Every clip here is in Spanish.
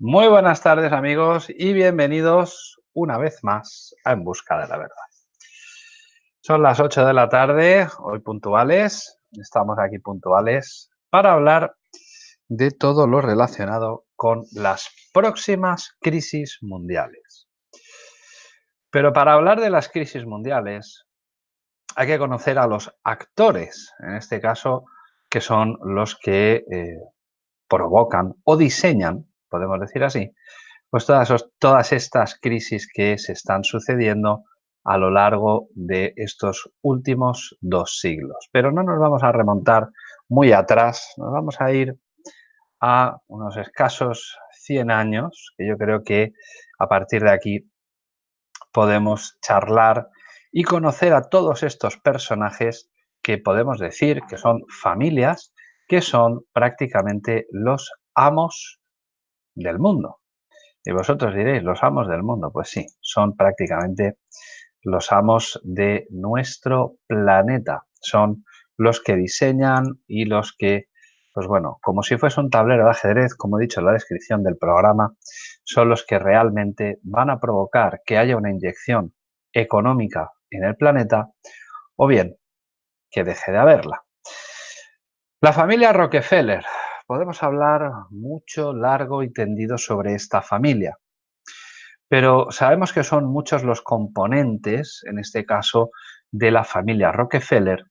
Muy buenas tardes amigos y bienvenidos una vez más a En Busca de la Verdad. Son las 8 de la tarde, hoy puntuales, estamos aquí puntuales para hablar de todo lo relacionado con las próximas crisis mundiales. Pero para hablar de las crisis mundiales hay que conocer a los actores, en este caso, que son los que eh, provocan o diseñan podemos decir así, pues todas, todas estas crisis que se están sucediendo a lo largo de estos últimos dos siglos. Pero no nos vamos a remontar muy atrás, nos vamos a ir a unos escasos 100 años, que yo creo que a partir de aquí podemos charlar y conocer a todos estos personajes que podemos decir que son familias, que son prácticamente los amos del mundo. Y vosotros diréis, los amos del mundo. Pues sí, son prácticamente los amos de nuestro planeta. Son los que diseñan y los que, pues bueno, como si fuese un tablero de ajedrez, como he dicho en la descripción del programa, son los que realmente van a provocar que haya una inyección económica en el planeta o bien que deje de haberla. La familia Rockefeller, podemos hablar mucho, largo y tendido sobre esta familia. Pero sabemos que son muchos los componentes, en este caso, de la familia Rockefeller.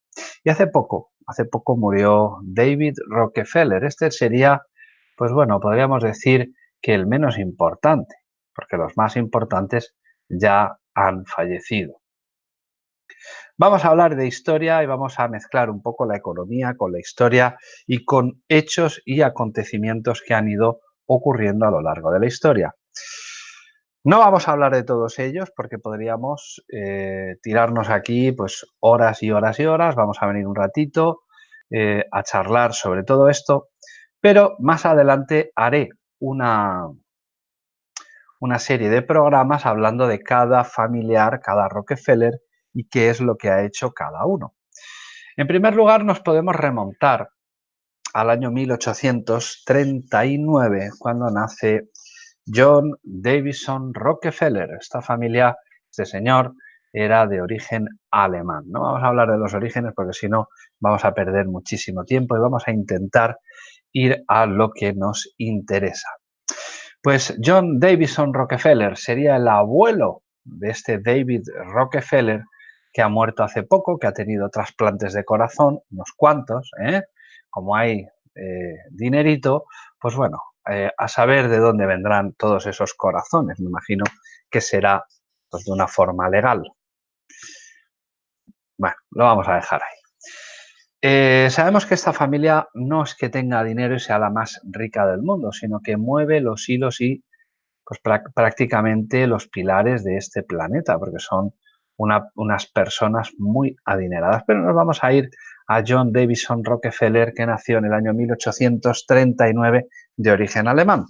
Y hace poco, hace poco murió David Rockefeller. Este sería, pues bueno, podríamos decir que el menos importante, porque los más importantes ya han fallecido. Vamos a hablar de historia y vamos a mezclar un poco la economía con la historia y con hechos y acontecimientos que han ido ocurriendo a lo largo de la historia. No vamos a hablar de todos ellos porque podríamos eh, tirarnos aquí pues horas y horas y horas. Vamos a venir un ratito eh, a charlar sobre todo esto, pero más adelante haré una, una serie de programas hablando de cada familiar, cada Rockefeller y qué es lo que ha hecho cada uno. En primer lugar, nos podemos remontar al año 1839, cuando nace John Davison Rockefeller. Esta familia, este señor, era de origen alemán. No vamos a hablar de los orígenes porque si no vamos a perder muchísimo tiempo y vamos a intentar ir a lo que nos interesa. Pues John Davison Rockefeller sería el abuelo de este David Rockefeller que ha muerto hace poco, que ha tenido trasplantes de corazón, unos cuantos, ¿eh? como hay eh, dinerito, pues bueno, eh, a saber de dónde vendrán todos esos corazones. Me imagino que será pues, de una forma legal. Bueno, lo vamos a dejar ahí. sabemos que esta familia no es que tenga dinero y sea la más rica del mundo, sino que mueve los hilos y pues, prácticamente los pilares de este planeta, porque son unas personas muy adineradas. Pero nos vamos a ir a John Davison Rockefeller, que nació en el año 1839 de origen alemán.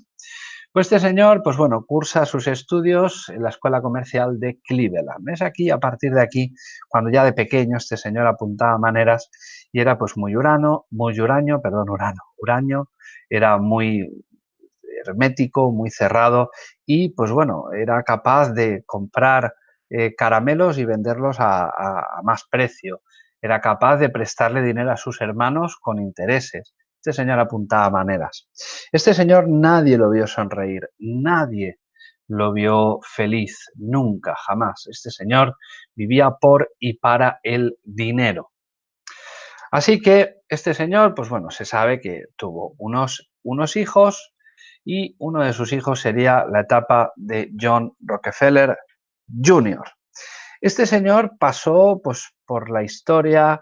Pues este señor, pues bueno, cursa sus estudios en la Escuela Comercial de Cleveland. Es aquí, a partir de aquí, cuando ya de pequeño este señor apuntaba maneras y era pues muy urano, muy uraño, perdón, urano, uraño, era muy hermético, muy cerrado y pues bueno, era capaz de comprar eh, caramelos y venderlos a, más precio. Era capaz de prestarle dinero a sus hermanos con intereses. Este señor apuntaba maneras. Este señor nadie lo vio sonreír, nadie lo vio feliz, nunca, jamás. Este señor vivía por y para el dinero. Así que este señor, pues bueno, se sabe que tuvo unos, unos hijos y uno de sus hijos sería la etapa de John Rockefeller Jr. Este señor pasó pues, por la historia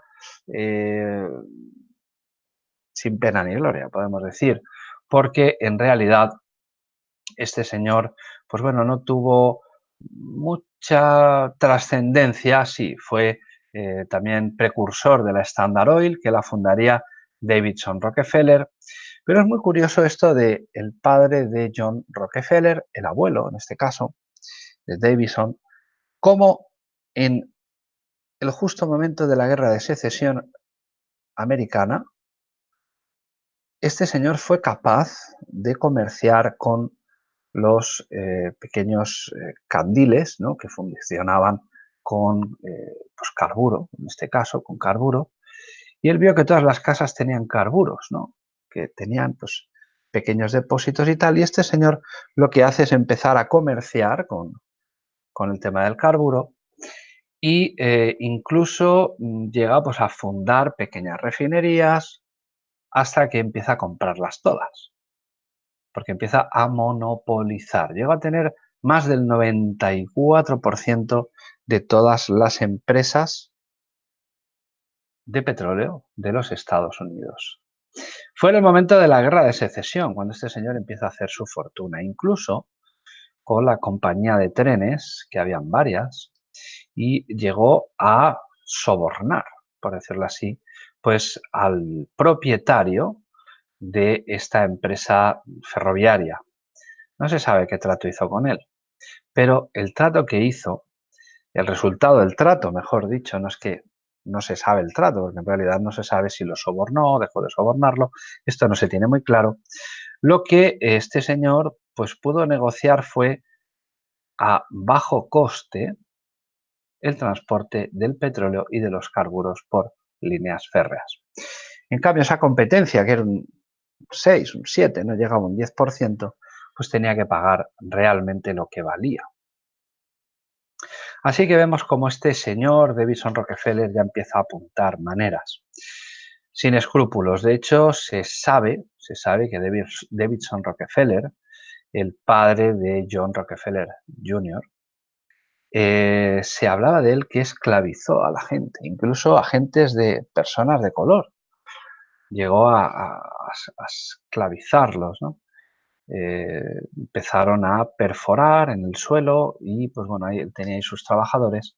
eh, sin pena ni gloria, podemos decir, porque en realidad este señor, pues bueno, no tuvo mucha trascendencia, sí, fue eh, también precursor de la Standard Oil, que la fundaría Davidson Rockefeller, pero es muy curioso esto de el padre de John Rockefeller, el abuelo en este caso, de Davison, como en el justo momento de la guerra de secesión americana, este señor fue capaz de comerciar con los eh, pequeños eh, candiles ¿no? que funcionaban con pues carburo, en este caso con carburo, y él vio que todas las casas tenían carburos, ¿no? que tenían pues, pequeños depósitos y tal, y este señor lo que hace es empezar a comerciar con, con el tema del carburo eh, incluso mm, llega pues, a fundar pequeñas refinerías hasta que empieza a comprarlas todas, porque empieza a monopolizar. Llega a tener más del 94% de todas las empresas de petróleo de los Estados Unidos. Fue en el momento de la guerra de secesión cuando este señor empieza a hacer su fortuna, incluso con la compañía de trenes, que habían varias, y llegó a sobornar, por decirlo así, pues al propietario de esta empresa ferroviaria. No se sabe qué trato hizo con él, pero el trato que hizo, el resultado del trato, mejor dicho, no es que no se sabe el trato, porque en realidad no se sabe si lo sobornó, dejó de sobornarlo, esto no se tiene muy claro. Lo que este señor pues pudo negociar fue a bajo coste el transporte del petróleo y de los carburos por líneas férreas. En cambio, esa competencia, que era un 6, un 7, no llegaba a un 10%, pues tenía que pagar realmente lo que valía. Así que vemos como este señor Davidson Rockefeller ya empieza a apuntar maneras. Sin escrúpulos. De hecho, se sabe, se sabe que Davidson Rockefeller, el padre de John Rockefeller Jr., eh, se hablaba de él que esclavizó a la gente, incluso agentes de personas de color. Llegó a, esclavizarlos. Eh, empezaron a perforar en el suelo y pues bueno, ahí tenía ahí sus trabajadores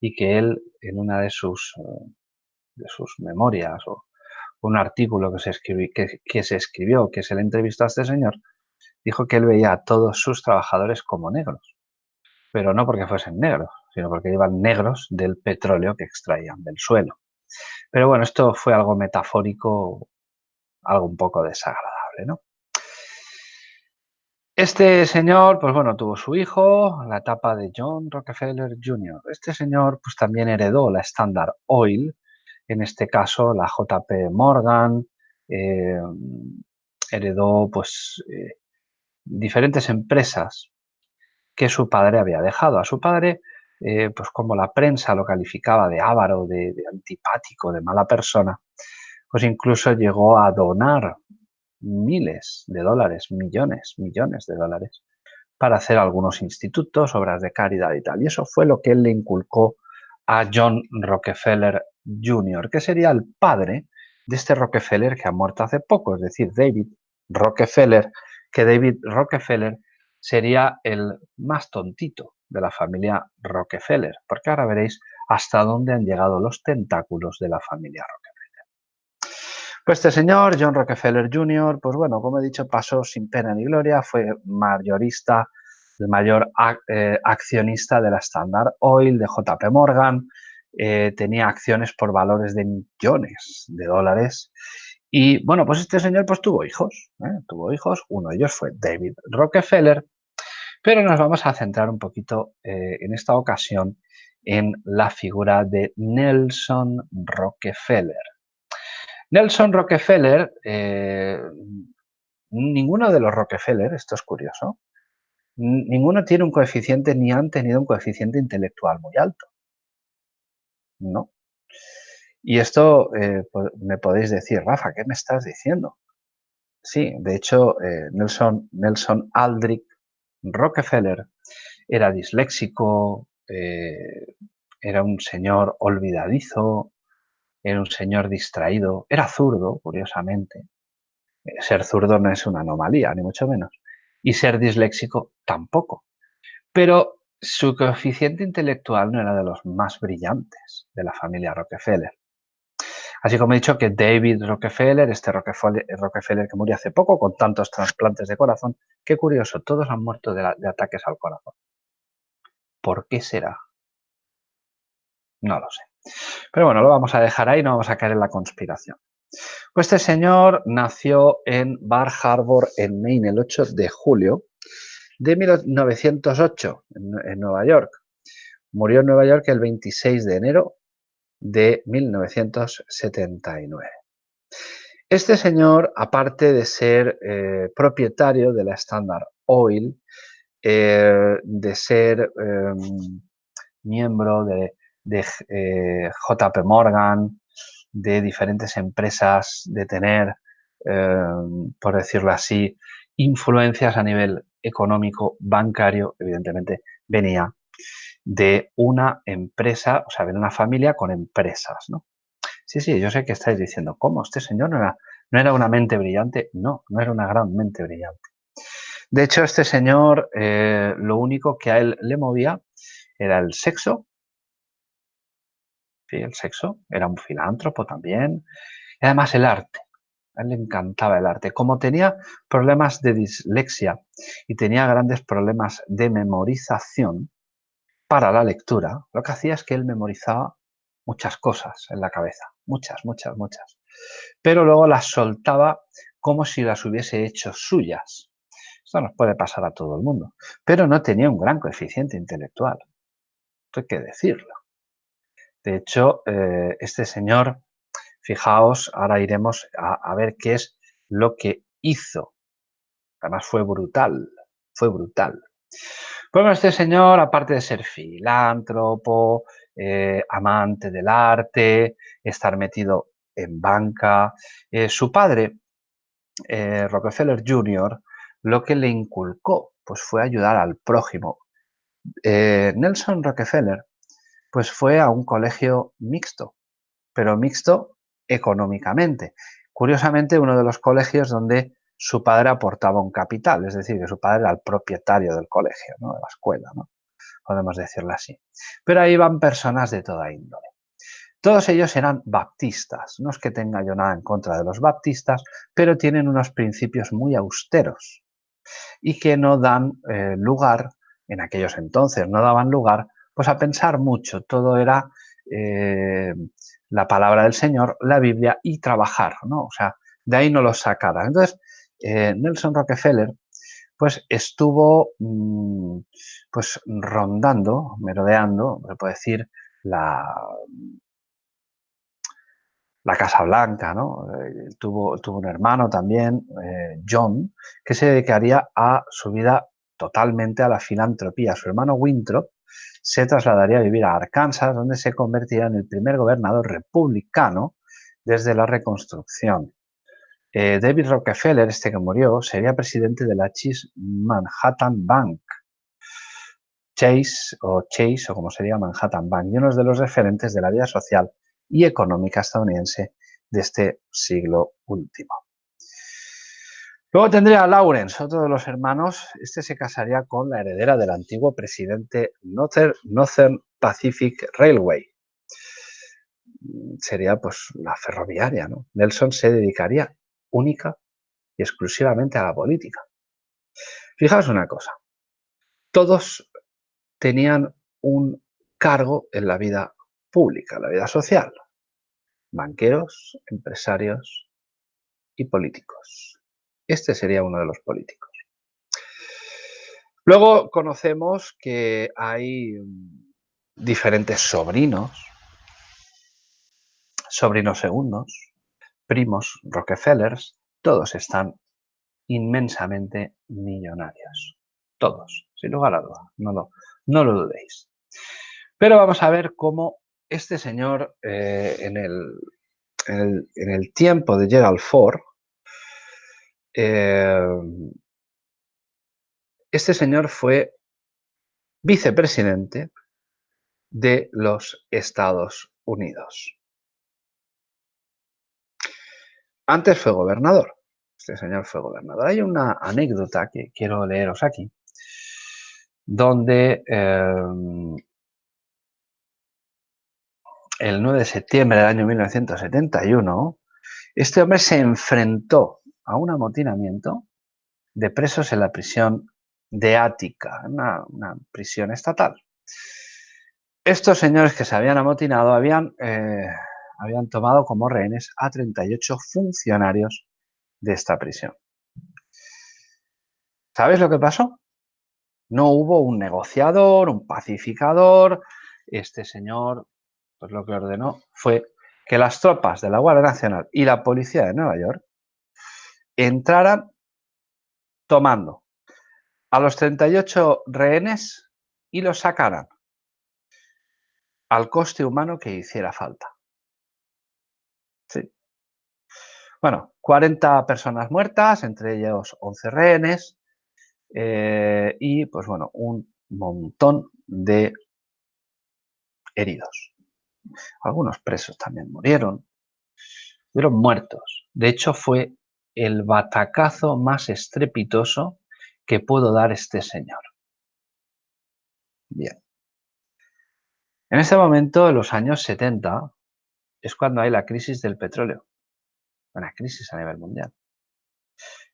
y que él en una de sus, eh, de sus memorias o un artículo que se, escribió, que, se escribió, que se le entrevistó a este señor, dijo que él veía a todos sus trabajadores como negros, pero no porque fuesen negros, sino porque iban negros del petróleo que extraían del suelo. Pero bueno, esto fue algo metafórico, algo un poco desagradable, ¿no? Este señor, pues bueno, tuvo su hijo, la etapa de John Rockefeller Jr. Este señor, pues también heredó la Standard Oil, en este caso la JP Morgan, eh, heredó pues eh, diferentes empresas que su padre había dejado. A su padre, eh, pues como la prensa lo calificaba de avaro, de antipático, de mala persona, pues incluso llegó a donar miles de dólares, millones, millones de dólares, para hacer algunos institutos, obras de caridad y tal. Y eso fue lo que él le inculcó a John Rockefeller Jr., que sería el padre de este Rockefeller que ha muerto hace poco, es decir, David Rockefeller, que David Rockefeller sería el más tontito de la familia Rockefeller, porque ahora veréis hasta dónde han llegado los tentáculos de la familia Rockefeller. Pues este señor, John Rockefeller Jr., pues bueno, como he dicho, pasó sin pena ni gloria, fue mayorista, el mayor eh, accionista de la Standard Oil, de JP Morgan, eh, tenía acciones por valores de millones de dólares. Y bueno, pues este señor pues tuvo hijos, ¿eh? tuvo hijos, uno de ellos fue David Rockefeller, pero nos vamos a centrar un poquito en esta ocasión en la figura de Nelson Rockefeller. Nelson Rockefeller, eh, ninguno de los Rockefeller, esto es curioso, ninguno tiene un coeficiente ni han tenido un coeficiente intelectual muy alto. No. Y esto eh, me podéis decir, Rafa, ¿qué me estás diciendo? Sí, de hecho, eh, Nelson, Nelson Aldrich Rockefeller era disléxico, era un señor olvidadizo, era un señor distraído, era zurdo, curiosamente. Eh, ser zurdo no es una anomalía, ni mucho menos. Y ser disléxico tampoco. Pero su coeficiente intelectual no era de los más brillantes de la familia Rockefeller. Así como he dicho que David Rockefeller, este Rockefeller, que murió hace poco con tantos trasplantes de corazón, qué curioso, todos han muerto de, ataques al corazón. ¿Por qué será? No lo sé. Pero bueno, lo vamos a dejar ahí, no vamos a caer en la conspiración. Pues este señor nació en Bar Harbor, en Maine, el 8 de julio de 1908 en, Nueva York. Murió en Nueva York el 26 de enero de 1979. Este señor, aparte de ser eh, propietario de la Standard Oil, eh, de ser em, miembro de, eh, JP Morgan, de diferentes empresas, de tener, em, por decirlo así, influencias a nivel económico, bancario, evidentemente venía de una empresa, o sea, de una familia con empresas, ¿no? Sí, sí, yo sé que estáis diciendo, ¿cómo? Este señor no era, no era una mente brillante. No, no era una gran mente brillante. De hecho, este señor, eh, lo único que a él le movía era el sexo. Sí, el sexo. Era un filántropo también. Y además el arte. A él le encantaba el arte. Como tenía problemas de dislexia y tenía grandes problemas de memorización para la lectura, lo que hacía es que él memorizaba muchas cosas en la cabeza. Muchas, muchas, muchas. Pero luego las soltaba como si las hubiese hecho suyas. Esto nos puede pasar a todo el mundo. Pero no tenía un gran coeficiente intelectual. Esto hay que decirlo. De hecho, eh, este señor, fijaos, ahora iremos a, ver qué es lo que hizo. Además fue brutal, fue brutal. Bueno, este señor, aparte de ser filántropo, eh, amante del arte, estar metido en banca, eh, su padre, Rockefeller Jr., lo que le inculcó pues fue ayudar al prójimo. Eh, Nelson Rockefeller pues fue a un colegio mixto, pero mixto económicamente. Curiosamente, uno de los colegios donde su padre aportaba un capital, es decir, que su padre era el propietario del colegio, de la escuela, ¿no? podemos decirlo así. Pero ahí van personas de toda índole. Todos ellos eran baptistas, no es que tenga yo nada en contra de los baptistas, pero tienen unos principios muy austeros y que no dan eh, lugar, en aquellos entonces, no daban lugar pues a pensar mucho. Todo era eh, la palabra del Señor, la Biblia y trabajar, ¿no? O sea, de ahí no los sacara. Entonces, eh, Nelson Rockefeller pues estuvo mm, pues rondando, merodeando, se puede decir, la, la Casa Blanca, ¿no? Eh, tuvo, tuvo, un hermano también, eh, John, que se dedicaría a su vida totalmente a la filantropía. Su hermano Winthrop se trasladaría a vivir a Arkansas, donde se convertiría en el primer gobernador republicano desde la reconstrucción. Eh, David Rockefeller, este que murió, sería presidente de la Chase Manhattan Bank. Chase o Chase, o como sería Manhattan Bank, y uno de los referentes de la vida social y económica estadounidense de este siglo último. Luego tendría a Lawrence, otro de los hermanos. Este se casaría con la heredera del antiguo presidente Northern Pacific Railway. Sería pues la ferroviaria, ¿no? Nelson se dedicaría única y exclusivamente a la política. Fijaos una cosa, todos tenían un cargo en la vida pública, la vida social. Banqueros, empresarios y políticos. Este sería uno de los políticos. Luego conocemos que hay diferentes sobrinos, sobrinos segundos, primos Rockefellers, todos están inmensamente millonarios. Todos, sin lugar a duda, no lo, no lo dudéis. Pero vamos a ver cómo este señor eh, en, el, tiempo de Gerald Ford, eh, este señor fue vicepresidente de los Estados Unidos. Antes fue gobernador. Este señor fue gobernador. Hay una anécdota que quiero leeros aquí, donde eh, el 9 de septiembre del año 1971, este hombre se enfrentó a un amotinamiento de presos en la prisión de Ática, una, prisión estatal. Estos señores que se habían amotinado habían, eh, habían tomado como rehenes a 38 funcionarios de esta prisión. ¿Sabes lo que pasó? No hubo un negociador, un pacificador. Este señor, pues lo que ordenó fue que las tropas de la Guardia Nacional y la Policía de Nueva York entraran tomando a los 38 rehenes y los sacaran al coste humano que hiciera falta. Sí. Bueno, 40 personas muertas, entre ellos 11 rehenes, eh, y pues bueno, un montón de heridos. Algunos presos también murieron, fueron muertos. De hecho, fue el batacazo más estrepitoso que pudo dar este señor. Bien. En ese momento, en los años 70, es cuando hay la crisis del petróleo. Una crisis a nivel mundial.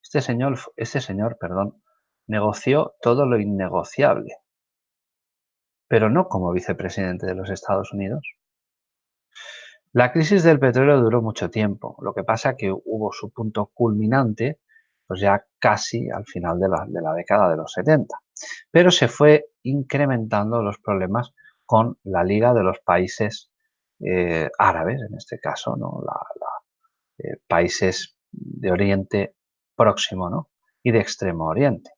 Este señor, este señor perdón, negoció todo lo innegociable, pero no como vicepresidente de los Estados Unidos. La crisis del petróleo duró mucho tiempo, lo que pasa que hubo su punto culminante pues ya casi al final de la, década de los 70, pero se fue incrementando los problemas con la Liga de los Países eh, Árabes, en este caso, ¿no? Eh, países de Oriente Próximo ¿no? y de Extremo Oriente.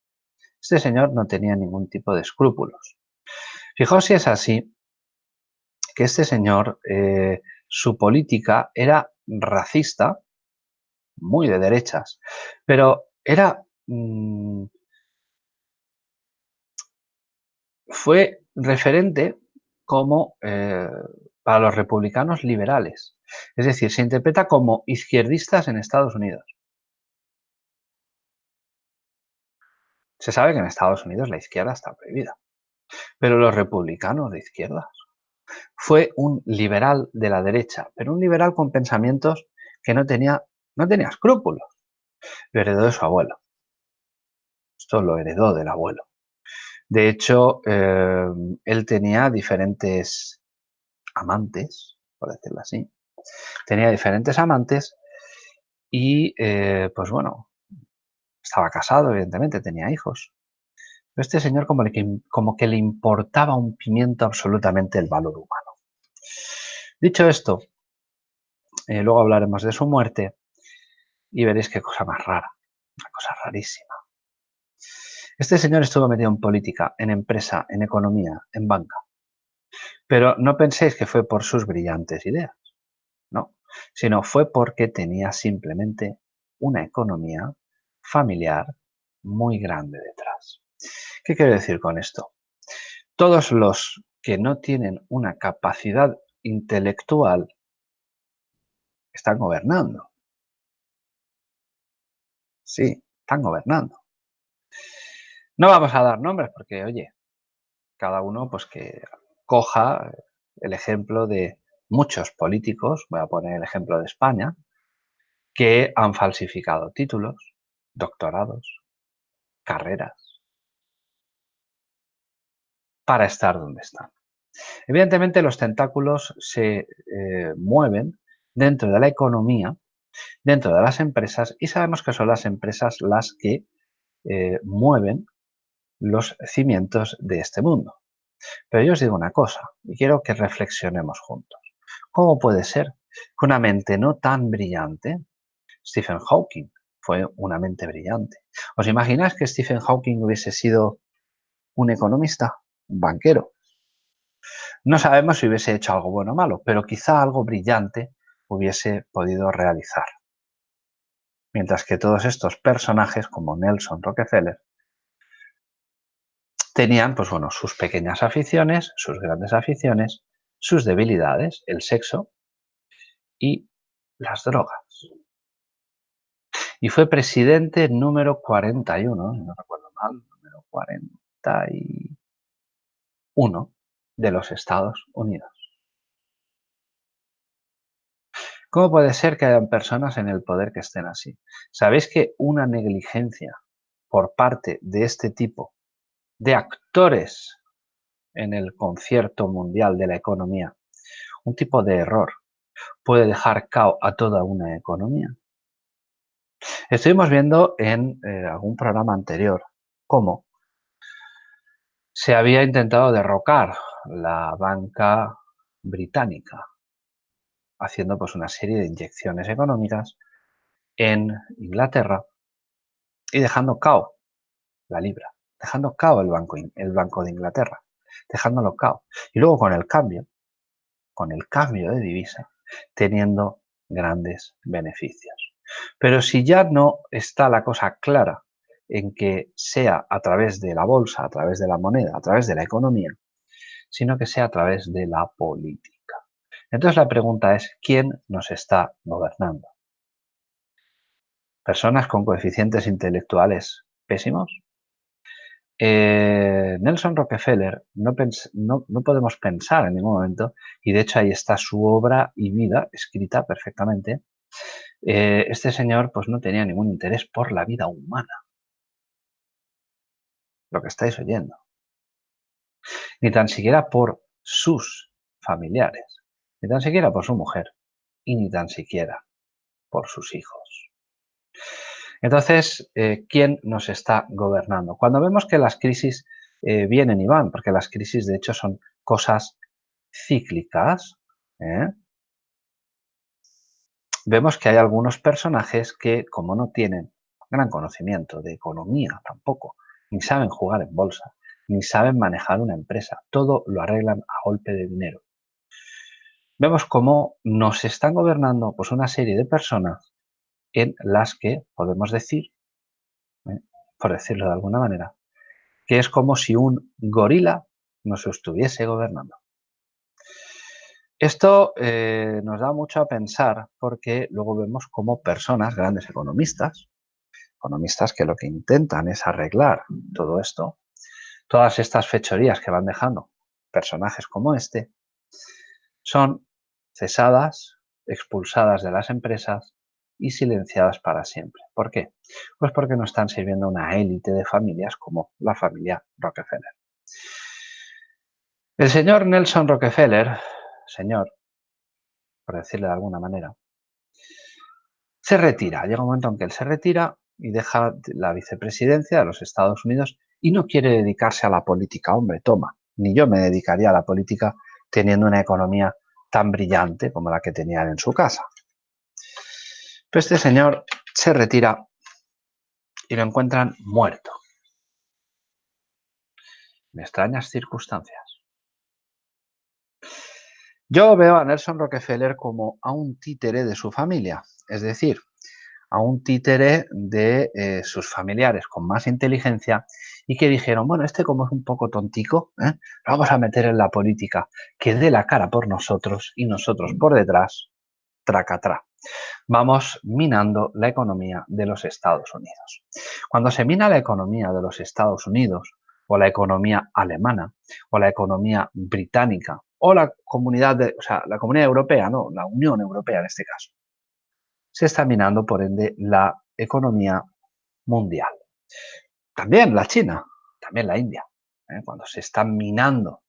Este señor no tenía ningún tipo de escrúpulos. Fijaos si es así que este señor, eh, su política era racista, muy de derechas, pero era... Mm, fue referente como eh, para los republicanos liberales. Es decir, se interpreta como izquierdistas en Estados Unidos. Se sabe que en Estados Unidos la izquierda está prohibida, pero los republicanos de izquierdas. Fue un liberal de la derecha, pero un liberal con pensamientos que no tenía, no tenía escrúpulos. Lo heredó de su abuelo. Esto lo heredó del abuelo. De hecho, eh, él tenía diferentes amantes, por decirlo así. Tenía diferentes amantes y, eh, pues bueno, estaba casado, evidentemente, tenía hijos. Pero este señor como, como que le importaba un pimiento absolutamente el valor humano. Dicho esto, eh, luego hablaremos de su muerte y veréis qué cosa más rara, una cosa rarísima. Este señor estuvo metido en política, en empresa, en economía, en banca. Pero no penséis que fue por sus brillantes ideas, no, sino fue porque tenía simplemente una economía familiar muy grande detrás. ¿Qué quiero decir con esto? Todos los que no tienen una capacidad intelectual están gobernando. Sí, están gobernando. No vamos a dar nombres porque, oye, cada uno pues que coja el ejemplo de muchos políticos, voy a poner el ejemplo de España, que han falsificado títulos, doctorados, carreras, para estar donde están. Evidentemente los tentáculos se eh, mueven dentro de la economía, dentro de las empresas, y sabemos que son las empresas las que eh, mueven los cimientos de este mundo. Pero yo os digo una cosa, y quiero que reflexionemos juntos. ¿Cómo puede ser que una mente no tan brillante, Stephen Hawking fue una mente brillante. ¿Os imagináis que Stephen Hawking hubiese sido un economista, un banquero? No sabemos si hubiese hecho algo bueno o malo, pero quizá algo brillante hubiese podido realizar. Mientras que todos estos personajes, como Nelson Rockefeller, tenían, pues bueno, sus pequeñas aficiones, sus grandes aficiones, sus debilidades, el sexo y las drogas. Y fue presidente número 41, no recuerdo mal, número 41 de los Estados Unidos. ¿Cómo puede ser que hayan personas en el poder que estén así? ¿Sabéis que una negligencia por parte de este tipo de actores en el concierto mundial de la economía, un tipo de error. Puede dejar cao a toda una economía. Estuvimos viendo en eh, algún programa anterior cómo se había intentado derrocar la banca británica, haciendo pues una serie de inyecciones económicas en Inglaterra y dejando cao la libra, dejando cao el banco, el banco de Inglaterra, dejándolo cao. Y luego con el cambio, con el cambio de divisa, teniendo grandes beneficios. Pero si ya no está la cosa clara en que sea a través de la bolsa, a través de la moneda, a través de la economía, sino que sea a través de la política. Entonces la pregunta es, ¿quién nos está gobernando? ¿Personas con coeficientes intelectuales pésimos? Eh, Nelson Rockefeller no, podemos pensar en ningún momento, y de hecho ahí está su obra y vida escrita perfectamente, eh, este señor pues no tenía ningún interés por la vida humana lo que estáis oyendo. Ni tan siquiera por sus familiares, ni tan siquiera por su mujer, y ni tan siquiera por sus hijos. Entonces, eh, ¿quién nos está gobernando? Cuando vemos que las crisis eh, vienen y van, porque las crisis de hecho son cosas cíclicas, ¿eh? vemos que hay algunos personajes que, como no tienen gran conocimiento de economía tampoco, ni saben jugar en bolsa, ni saben manejar una empresa. Todo lo arreglan a golpe de dinero. Vemos cómo nos están gobernando pues, una serie de personas en las que podemos decir, ¿eh? por decirlo de alguna manera, que es como si un gorila nos estuviese gobernando. Esto eh, nos da mucho a pensar porque luego vemos como personas, grandes economistas, economistas que lo que intentan es arreglar todo esto, todas estas fechorías que van dejando personajes como este, son cesadas, expulsadas de las empresas y silenciadas para siempre. ¿Por qué? Pues porque no están sirviendo una élite de familias como la familia Rockefeller. El señor Nelson Rockefeller, señor, por decirle de alguna manera, se retira. Llega un momento en que él se retira y deja la vicepresidencia de los Estados Unidos y no quiere dedicarse a la política. Hombre, toma, ni yo me dedicaría a la política teniendo una economía tan brillante como la que tenía en su casa. Pero este señor se retira y lo encuentran muerto. En extrañas circunstancias. Yo veo a Nelson Rockefeller como a un títere de su familia, es decir, a un títere de eh, sus familiares con más inteligencia y que dijeron, bueno, este como es un poco tontico, ¿eh? lo vamos a meter en la política, que dé la cara por nosotros y nosotros por detrás, tracatrá. Vamos minando la economía de los Estados Unidos. Cuando se mina la economía de los Estados Unidos, o la economía alemana, o la economía británica, o la comunidad, de, o sea, la comunidad europea, no, la Unión Europea en este caso, se está minando, por ende, la economía mundial. También la China, también la India. ¿eh? Cuando se están minando,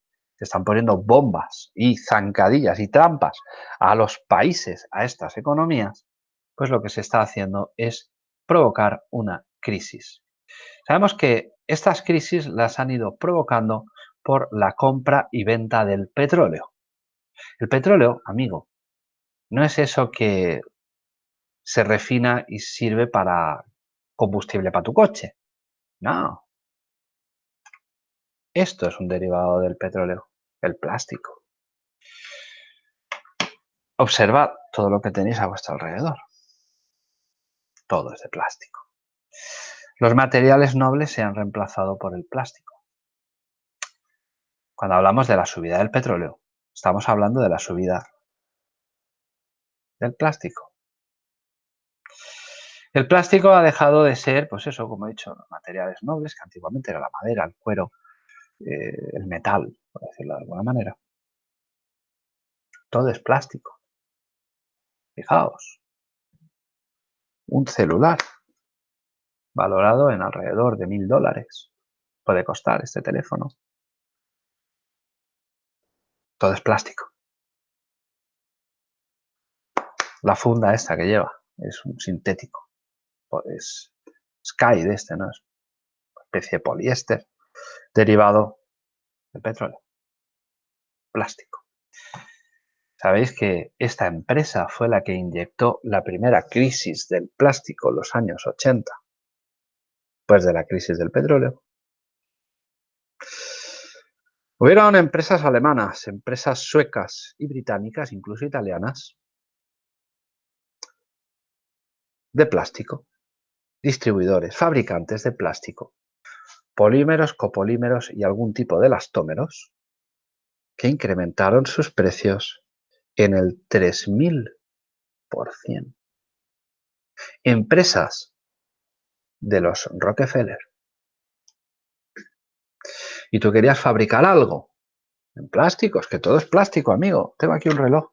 están poniendo bombas y zancadillas y trampas a los países, a estas economías, pues lo que se está haciendo es provocar una crisis. Sabemos que estas crisis las han ido provocando por la compra y venta del petróleo. El petróleo, amigo, no es eso que se refina y sirve para combustible para tu coche. No. Esto es un derivado del petróleo, el plástico. Observad todo lo que tenéis a vuestro alrededor. Todo es de plástico. Los materiales nobles se han reemplazado por el plástico. Cuando hablamos de la subida del petróleo, estamos hablando de la subida del plástico. El plástico ha dejado de ser, pues eso, como he dicho, materiales nobles, que antiguamente era la madera, el cuero, eh, el metal, por decirlo de alguna manera. Todo es plástico. Fijaos, un celular valorado en alrededor de mil dólares puede costar este teléfono. Todo es plástico. La funda esta que lleva es un sintético es Sky de este, ¿no? Es una especie de poliéster derivado El petróleo. Plástico. Sabéis que esta empresa fue la que inyectó la primera crisis del plástico en los años 80, pues de la crisis del petróleo. Hubieron empresas alemanas, empresas suecas y británicas, incluso italianas, de plástico, distribuidores, fabricantes de plástico, polímeros, copolímeros y algún tipo de elastómeros que incrementaron sus precios en el 3000%. Empresas de los Rockefeller y tú querías fabricar algo en plásticos, que todo es plástico, amigo. Tengo aquí un reloj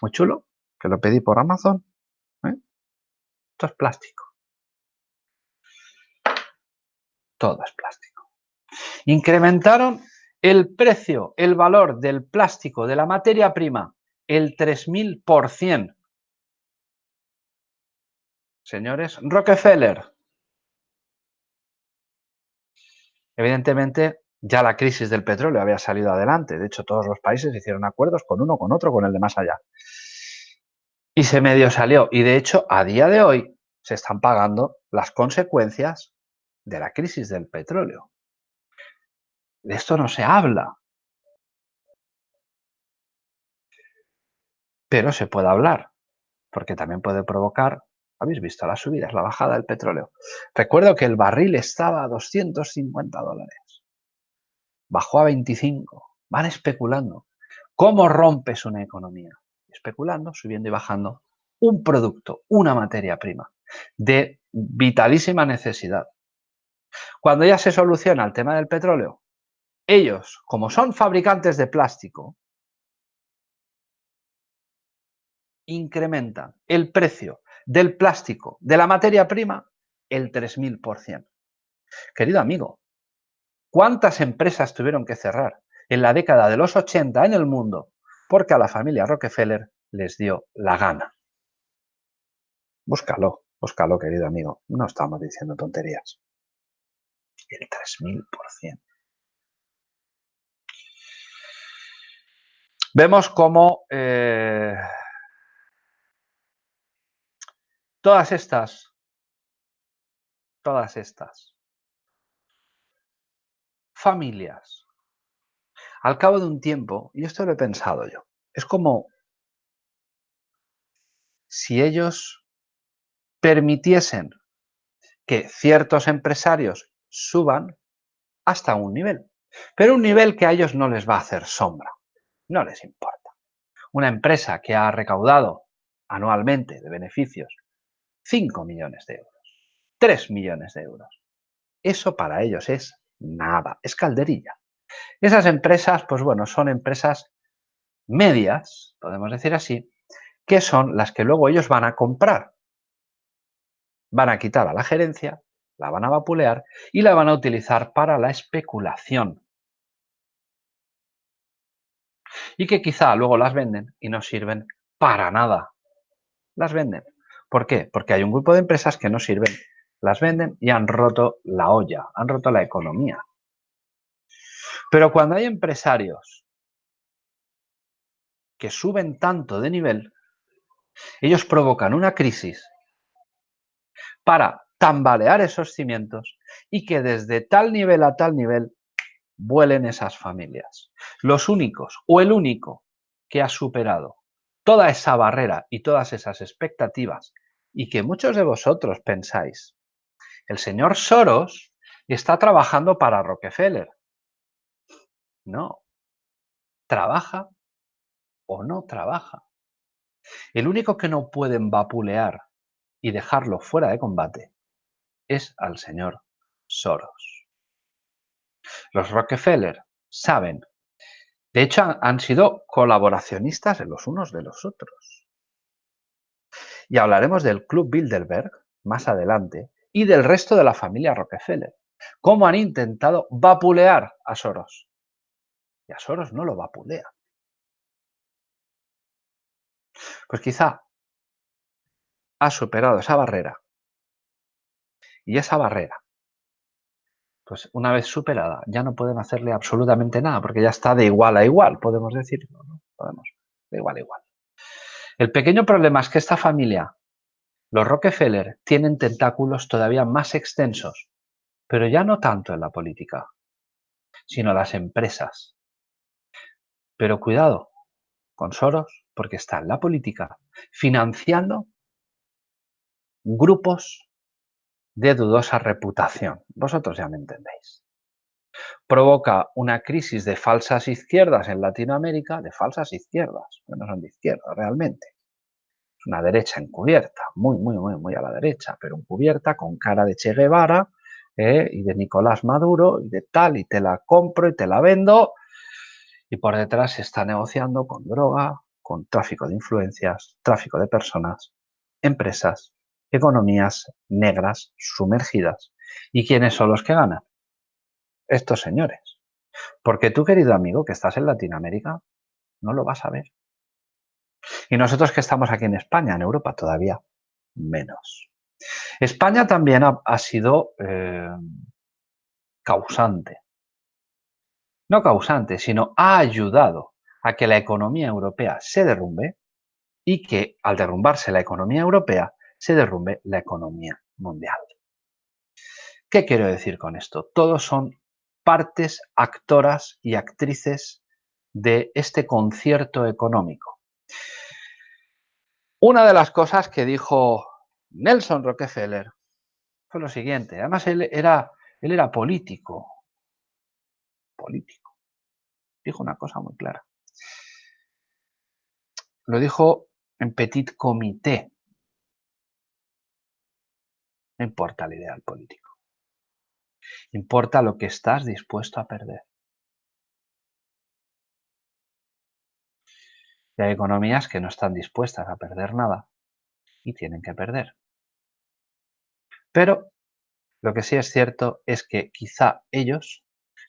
muy chulo, que lo pedí por Amazon. ¿eh? Esto es plástico. Todo es plástico. Incrementaron el precio, el valor del plástico, de la materia prima, el 3000%. Señores, Rockefeller. Evidentemente, ya la crisis del petróleo había salido adelante. De hecho, todos los países hicieron acuerdos con uno, con otro, con el de más allá. Y se medio salió. Y de hecho, a día de hoy se están pagando las consecuencias de la crisis del petróleo. De esto no se habla. Pero se puede hablar, porque también puede provocar, habéis visto las subidas, la bajada del petróleo. Recuerdo que el barril estaba a 250 dólares bajó a 25. Van especulando. ¿Cómo rompes una economía? Especulando, subiendo y bajando un producto, una materia prima de vitalísima necesidad. Cuando ya se soluciona el tema del petróleo, ellos, como son fabricantes de plástico, incrementan el precio del plástico, de la materia prima, el 3000%. Querido amigo, ¿Cuántas empresas tuvieron que cerrar en la década de los 80 en el mundo porque a la familia Rockefeller les dio la gana? Búscalo, búscalo, querido amigo. No estamos diciendo tonterías. El 3000%. Vemos cómo eh, todas estas, todas estas familias. Al cabo de un tiempo, y esto lo he pensado yo, es como si ellos permitiesen que ciertos empresarios suban hasta un nivel, pero un nivel que a ellos no les va a hacer sombra, no les importa. Una empresa que ha recaudado anualmente de beneficios 5 millones de euros, 3 millones de euros, eso para ellos es Nada, es calderilla. Esas empresas, pues bueno, son empresas medias, podemos decir así, que son las que luego ellos van a comprar. Van a quitar a la gerencia, la van a vapulear y la van a utilizar para la especulación. Y que quizá luego las venden y no sirven para nada. Las venden. ¿Por qué? Porque hay un grupo de empresas que no sirven las venden y han roto la olla, han roto la economía. Pero cuando hay empresarios que suben tanto de nivel, ellos provocan una crisis para tambalear esos cimientos y que desde tal nivel a tal nivel vuelen esas familias. Los únicos o el único que ha superado toda esa barrera y todas esas expectativas y que muchos de vosotros pensáis el señor Soros está trabajando para Rockefeller. No. Trabaja o no trabaja. El único que no pueden vapulear y dejarlo fuera de combate es al señor Soros. Los Rockefeller saben, de hecho han, sido colaboracionistas los unos de los otros. Y hablaremos del Club Bilderberg más adelante, y del resto de la familia Rockefeller. ¿Cómo han intentado vapulear a Soros? Y a Soros no lo vapulea. Pues quizá ha superado esa barrera. Y esa barrera pues una vez superada, ya no pueden hacerle absolutamente nada, porque ya está de igual a igual, podemos decir, ¿no? Podemos, de igual a igual. El pequeño problema es que esta familia, los Rockefeller, tienen tentáculos todavía más extensos, pero ya no tanto en la política, sino las empresas. Pero cuidado con Soros, porque está en la política financiando grupos de dudosa reputación. Vosotros ya me entendéis. Provoca una crisis de falsas izquierdas en Latinoamérica, de falsas izquierdas, que no son de izquierda realmente. Es una derecha encubierta, muy, muy, muy, muy a la derecha, pero encubierta con cara de Che Guevara ¿eh? y de Nicolás Maduro y de tal, y te la compro y te la vendo. Y por detrás se está negociando con droga, con tráfico de influencias, tráfico de personas, empresas, economías negras sumergidas. ¿Y quiénes son los que ganan? Estos señores. Porque tú, querido amigo, que estás en Latinoamérica, no lo vas a ver. Y nosotros que estamos aquí en España, en Europa, todavía menos. España también ha, sido eh, causante. No causante, sino ha ayudado a que la economía europea se derrumbe y que al derrumbarse la economía europea se derrumbe la economía mundial. ¿Qué quiero decir con esto? Todos son partes, actoras y actrices de este concierto económico. Una de las cosas que dijo Nelson Rockefeller fue lo siguiente. Además, él era, él era político. Político. Dijo una cosa muy clara. Lo dijo en petit comité. No importa el ideal político. Importa lo que estás dispuesto a perder. Y hay economías que no están dispuestas a perder nada y tienen que perder. Pero lo que sí es cierto es que quizá ellos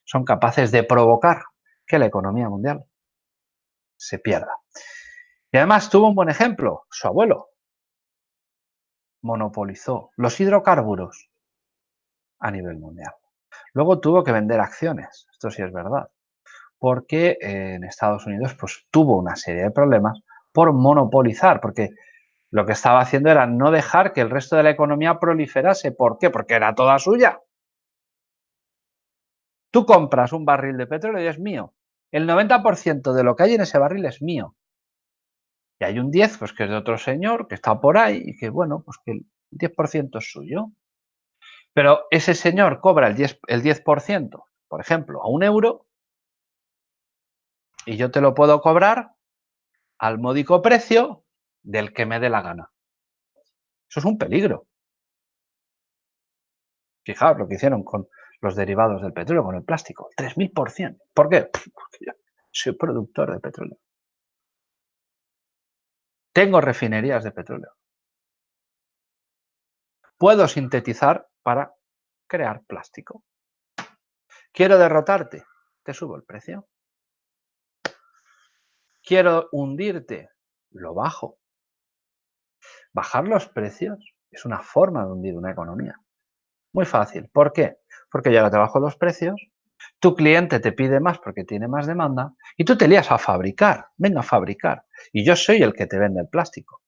son capaces de provocar que la economía mundial se pierda. Y además tuvo un buen ejemplo, su abuelo, monopolizó los hidrocarburos a nivel mundial. Luego tuvo que vender acciones, esto sí es verdad, porque en Estados Unidos pues, tuvo una serie de problemas por monopolizar, porque lo que estaba haciendo era no dejar que el resto de la economía proliferase. ¿Por qué? Porque era toda suya. Tú compras un barril de petróleo y es mío. El 90% de lo que hay en ese barril es mío. Y hay un 10, pues que es de otro señor, que está por ahí y que, bueno, pues que el 10% es suyo. Pero ese señor cobra el 10%, el 10 por ejemplo, a un euro, y yo te lo puedo cobrar al módico precio del que me dé la gana. Eso es un peligro. Fijaos lo que hicieron con los derivados del petróleo, con el plástico, 3.000%. ¿Por qué? Porque yo soy productor de petróleo. Tengo refinerías de petróleo. Puedo sintetizar para crear plástico. Quiero derrotarte, te subo el precio. Quiero hundirte, lo bajo. Bajar los precios es una forma de hundir una economía. Muy fácil. ¿Por qué? Porque yo ahora te bajo los precios, tu cliente te pide más porque tiene más demanda y tú te lías a fabricar. Venga a fabricar. Y yo soy el que te vende el plástico.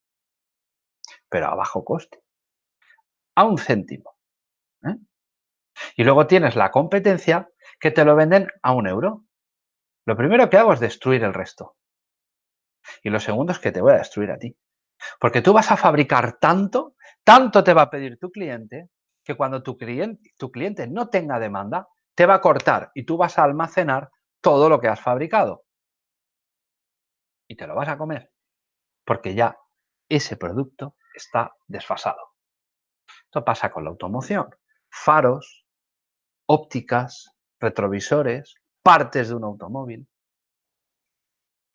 Pero a bajo coste. A un céntimo. ¿eh? Y luego tienes la competencia que te lo venden a un euro. Lo primero que hago es destruir el resto. Y lo segundo es que te voy a destruir a ti. Porque tú vas a fabricar tanto, tanto te va a pedir tu cliente, que cuando tu cliente, tu cliente no tenga demanda, te va a cortar y tú vas a almacenar todo lo que has fabricado. Y te lo vas a comer. Porque ya ese producto está desfasado. Esto pasa con la automoción. Faros, ópticas, retrovisores, partes de un automóvil.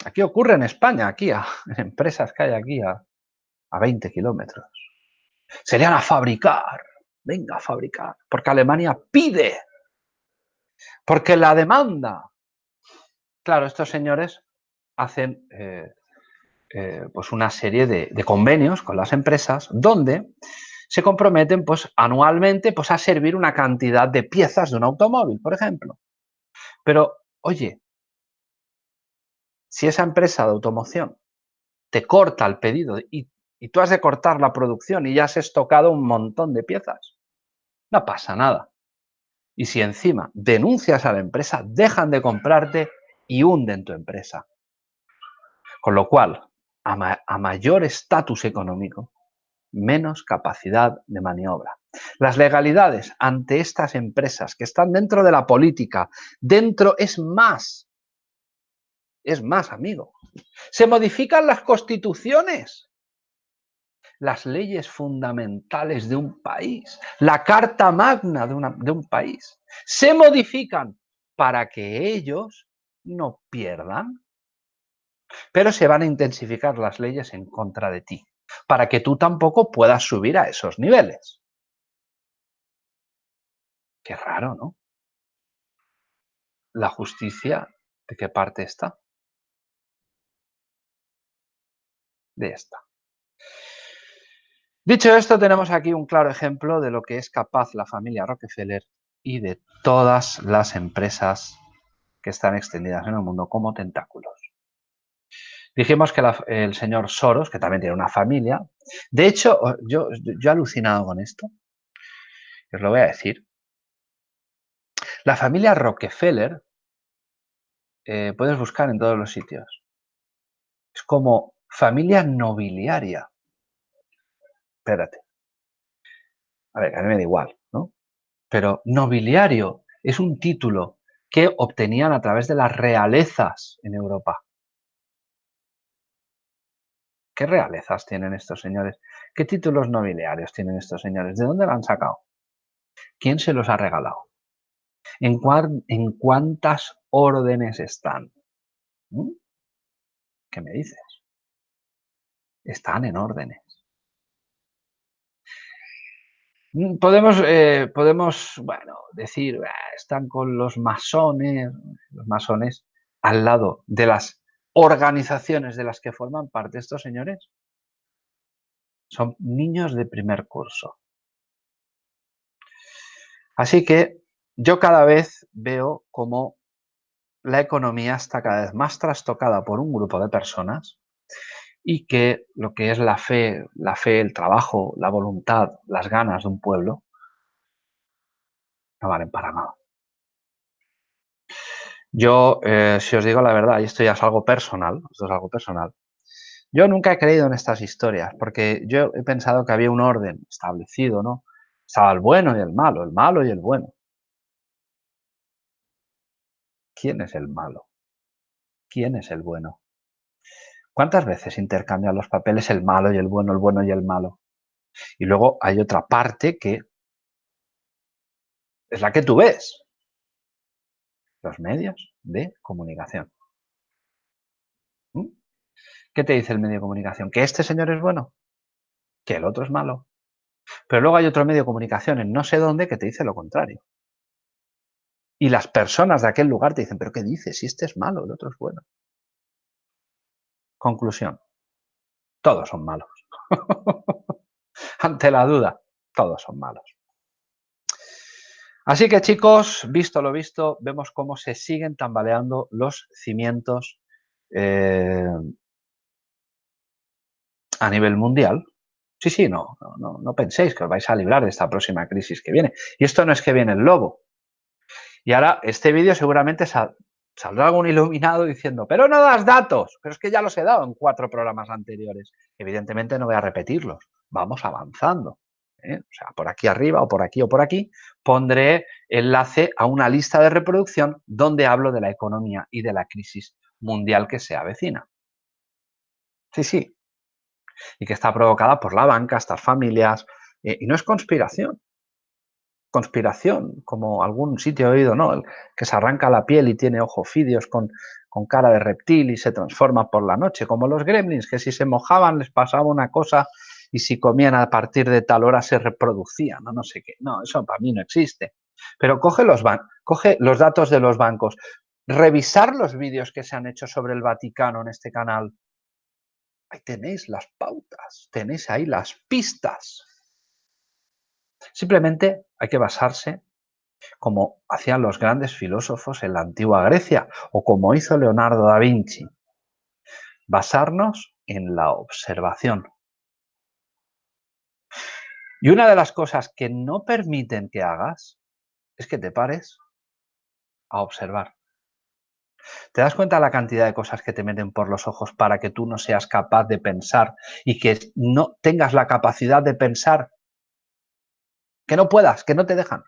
Aquí ocurre en España, aquí, a, en empresas que hay aquí a, a 20 kilómetros. Serían a fabricar, venga a fabricar, porque Alemania pide porque la demanda. Claro, estos señores hacen eh, eh, pues una serie de, convenios con las empresas donde se comprometen pues, anualmente pues, a servir una cantidad de piezas de un automóvil, por ejemplo. Pero, oye, si esa empresa de automoción te corta el pedido y, y tú has de cortar la producción y ya has estocado un montón de piezas, no pasa nada. Y si encima denuncias a la empresa, dejan de comprarte y hunden tu empresa. Con lo cual, a, mayor estatus económico, menos capacidad de maniobra. Las legalidades ante estas empresas que están dentro de la política, dentro es más, es más, amigo. Se modifican las constituciones, las leyes fundamentales de un país, la carta magna de, un país. Se modifican para que ellos no pierdan pero se van a intensificar las leyes en contra de ti, para que tú tampoco puedas subir a esos niveles. Qué raro, ¿no? La justicia, ¿de qué parte está? De esta. Dicho esto, tenemos aquí un claro ejemplo de lo que es capaz la familia Rockefeller y de todas las empresas que están extendidas en el mundo como tentáculos. Dijimos que el señor Soros, que también tiene una familia, de hecho, yo, he alucinado con esto, os lo voy a decir. La familia Rockefeller, eh, puedes buscar en todos los sitios, es como familia nobiliaria. Espérate. A ver, a mí me da igual, ¿no? Pero nobiliario es un título que obtenían a través de las realezas en Europa. ¿Qué realezas tienen estos señores? ¿Qué títulos nobiliarios tienen estos señores? ¿De dónde lo han sacado? ¿Quién se los ha regalado? ¿En, cuántas órdenes están? ¿Mm? ¿Qué me dices? Están en órdenes. Mm, podemos, eh, podemos bueno, decir, están con los masones, los masones al lado de las organizaciones de las que forman parte estos señores son niños de primer curso. Así que yo cada vez veo como la economía está cada vez más trastocada por un grupo de personas y que lo que es la fe, la fe, el trabajo, la voluntad, las ganas de un pueblo no valen para nada. Yo, eh, si os digo la verdad, y esto ya es algo personal, esto es algo personal, yo nunca he creído en estas historias, porque yo he pensado que había un orden establecido, ¿no? Estaba el bueno y el malo, el malo y el bueno. ¿Quién es el malo? ¿Quién es el bueno? ¿Cuántas veces intercambian los papeles el malo y el bueno, el bueno y el malo? Y luego hay otra parte que es la que tú ves, los medios de comunicación. ¿Mm? ¿Qué te dice el medio de comunicación? ¿Que este señor es bueno? ¿Que el otro es malo? Pero luego hay otro medio de comunicación en no sé dónde que te dice lo contrario. Y las personas de aquel lugar te dicen, ¿pero qué dices? Si este es malo, el otro es bueno. Conclusión. Todos son malos. Ante la duda, todos son malos. Así que chicos, visto lo visto, vemos cómo se siguen tambaleando los cimientos eh, a nivel mundial. Sí, sí, no, no, no penséis que os vais a librar de esta próxima crisis que viene. Y esto no es que viene el lobo. Y ahora este vídeo seguramente saldrá algún iluminado diciendo, pero no das datos. Pero es que ya los he dado en cuatro programas anteriores. Evidentemente no voy a repetirlos. Vamos avanzando. ¿eh? o sea, por aquí arriba o por aquí o por aquí, pondré enlace a una lista de reproducción donde hablo de la economía y de la crisis mundial que se avecina. Sí, sí. Y que está provocada por la banca, estas familias, eh, y no es conspiración. Conspiración, como algún sitio he oído, ¿no? El que se arranca la piel y tiene ojos fidios con, con cara de reptil y se transforma por la noche, como los gremlins, que si se mojaban les pasaba una cosa y si comían a partir de tal hora se reproducían, no, no sé qué. No, eso para mí no existe. Pero coge los, coge los datos de los bancos, revisar los vídeos que se han hecho sobre el Vaticano en este canal. Ahí tenéis las pautas, tenéis ahí las pistas. Simplemente hay que basarse como hacían los grandes filósofos en la antigua Grecia o como hizo Leonardo da Vinci. Basarnos en la observación. Y una de las cosas que no permiten que hagas es que te pares a observar. ¿Te das cuenta de la cantidad de cosas que te meten por los ojos para que tú no seas capaz de pensar y que no tengas la capacidad de pensar? Que no puedas, que no te dejan.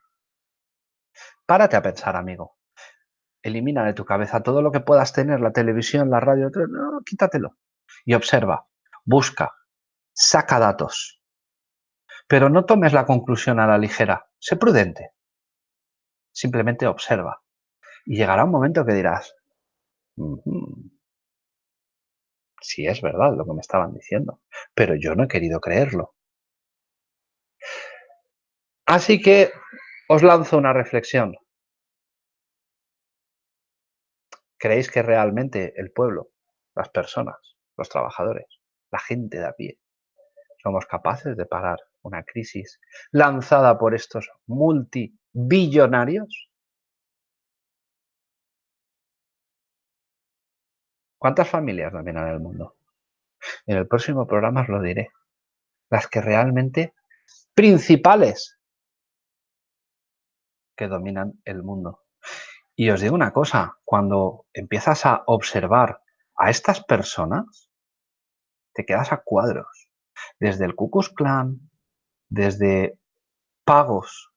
Párate a pensar, amigo. Elimina de tu cabeza todo lo que puedas tener, la televisión, la radio, no, quítatelo. Y observa, busca, saca datos. Pero no tomes la conclusión a la ligera. Sé prudente. Simplemente observa. Y llegará un momento que dirás, Sí, es verdad lo que me estaban diciendo, pero yo no he querido creerlo. Así que os lanzo una reflexión. ¿Creéis que realmente el pueblo, las personas, los trabajadores, la gente de a pie, somos capaces de parar una crisis lanzada por estos multibillonarios? ¿Cuántas familias dominan el mundo? En el próximo programa os lo diré. Las que realmente principales que dominan el mundo. Y os digo una cosa, cuando empiezas a observar a estas personas, te quedas a cuadros. Desde el Ku Klux Klan, desde pagos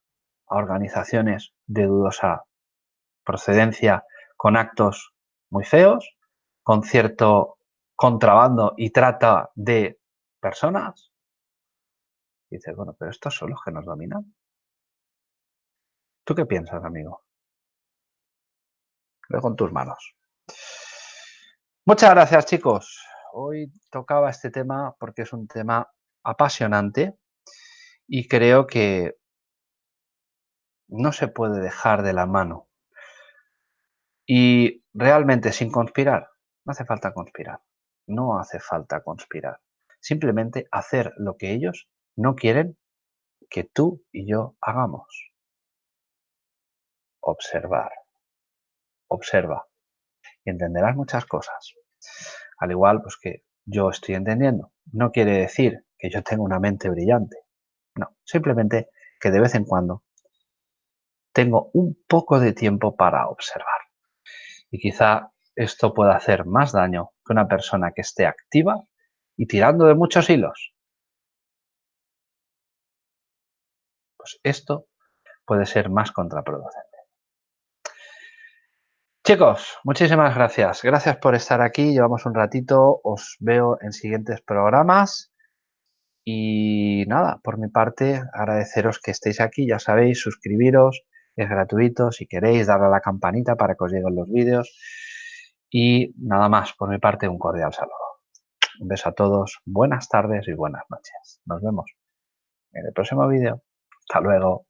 a organizaciones de dudosa procedencia con actos muy feos, con cierto contrabando y trata de personas. Dices, bueno, pero estos son los que nos dominan. ¿Tú qué piensas, amigo? Lo con tus manos. Muchas gracias, chicos. Hoy tocaba este tema porque es un tema apasionante y creo que no se puede dejar de la mano. Y realmente sin conspirar, no hace falta conspirar. No hace falta conspirar. Simplemente hacer lo que ellos no quieren que tú y yo hagamos. Observar. Observa. Y entenderás muchas cosas. Al igual pues que yo estoy entendiendo. No quiere decir que yo tenga una mente brillante. No, simplemente que de vez en cuando tengo un poco de tiempo para observar. Y quizá esto puede hacer más daño que una persona que esté activa y tirando de muchos hilos. Pues esto puede ser más contraproducente. Chicos, muchísimas gracias. Gracias por estar aquí. Llevamos un ratito. Os veo en siguientes programas. Y nada, por mi parte, agradeceros que estéis aquí. Ya sabéis, suscribiros. Es gratuito. Si queréis, darle a la campanita para que os lleguen los vídeos. Y nada más, por mi parte, un cordial saludo. Un beso a todos, buenas tardes y buenas noches. Nos vemos en el próximo vídeo. Hasta luego.